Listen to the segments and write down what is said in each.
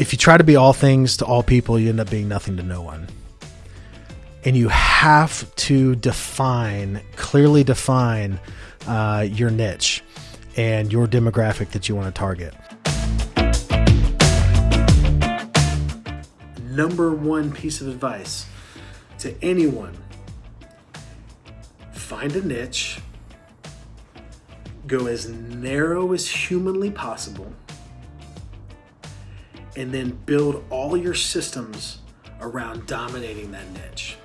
if you try to be all things to all people, you end up being nothing to no one. And you have to define, clearly define uh, your niche and your demographic that you want to target. Number one piece of advice to anyone find a niche, go as narrow as humanly possible and then build all your systems around dominating that niche.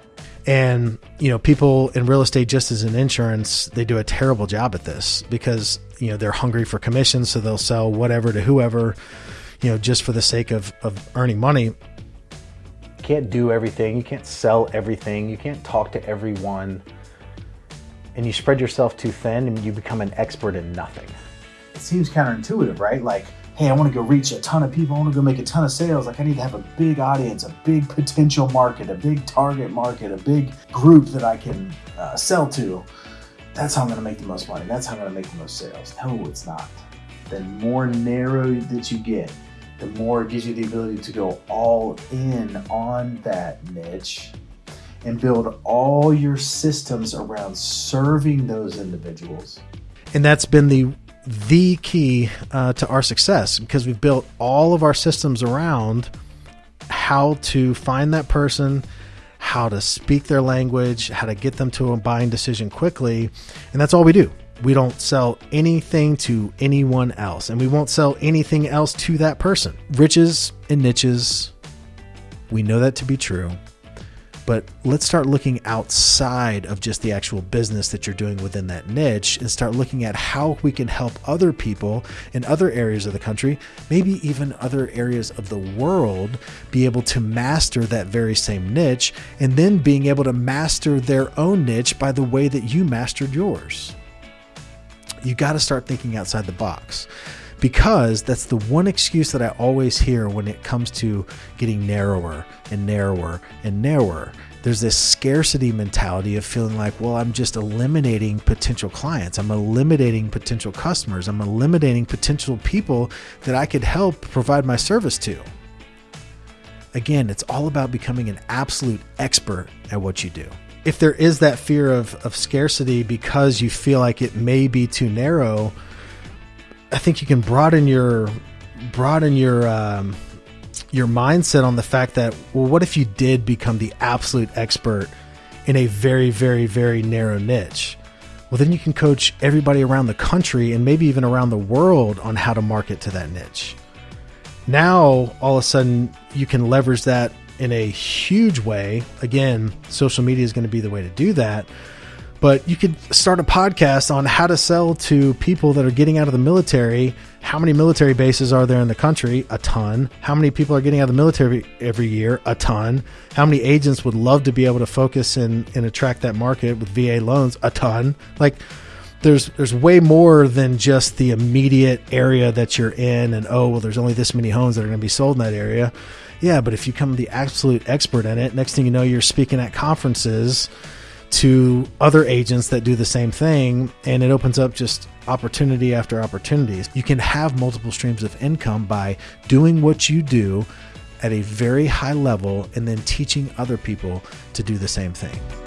And, you know, people in real estate, just as in insurance, they do a terrible job at this because, you know, they're hungry for commissions. So they'll sell whatever to whoever, you know, just for the sake of, of earning money. You can't do everything. You can't sell everything. You can't talk to everyone. And you spread yourself too thin and you become an expert in nothing. It seems counterintuitive, right? Like, hey, I want to go reach a ton of people. I want to go make a ton of sales. Like, I need to have a big audience, a big potential market, a big target market, a big group that I can uh, sell to. That's how I'm going to make the most money. That's how I'm going to make the most sales. No, it's not. The more narrow that you get, the more it gives you the ability to go all in on that niche and build all your systems around serving those individuals. And that's been the the key uh, to our success because we've built all of our systems around how to find that person, how to speak their language, how to get them to a buying decision quickly. And that's all we do. We don't sell anything to anyone else, and we won't sell anything else to that person. Riches and niches, we know that to be true but let's start looking outside of just the actual business that you're doing within that niche and start looking at how we can help other people in other areas of the country, maybe even other areas of the world, be able to master that very same niche and then being able to master their own niche by the way that you mastered yours. You got to start thinking outside the box because that's the one excuse that I always hear when it comes to getting narrower and narrower and narrower. There's this scarcity mentality of feeling like, well, I'm just eliminating potential clients. I'm eliminating potential customers. I'm eliminating potential people that I could help provide my service to. Again, it's all about becoming an absolute expert at what you do. If there is that fear of, of scarcity because you feel like it may be too narrow, I think you can broaden your broaden your um, your mindset on the fact that well, what if you did become the absolute expert in a very, very, very narrow niche? Well, then you can coach everybody around the country and maybe even around the world on how to market to that niche. Now, all of a sudden, you can leverage that in a huge way. Again, social media is going to be the way to do that but you could start a podcast on how to sell to people that are getting out of the military. How many military bases are there in the country? A ton. How many people are getting out of the military every year? A ton. How many agents would love to be able to focus and, and attract that market with VA loans? A ton. Like, there's there's way more than just the immediate area that you're in and oh well there's only this many homes that are going to be sold in that area yeah but if you become the absolute expert in it next thing you know you're speaking at conferences to other agents that do the same thing and it opens up just opportunity after opportunities. You can have multiple streams of income by doing what you do at a very high level and then teaching other people to do the same thing.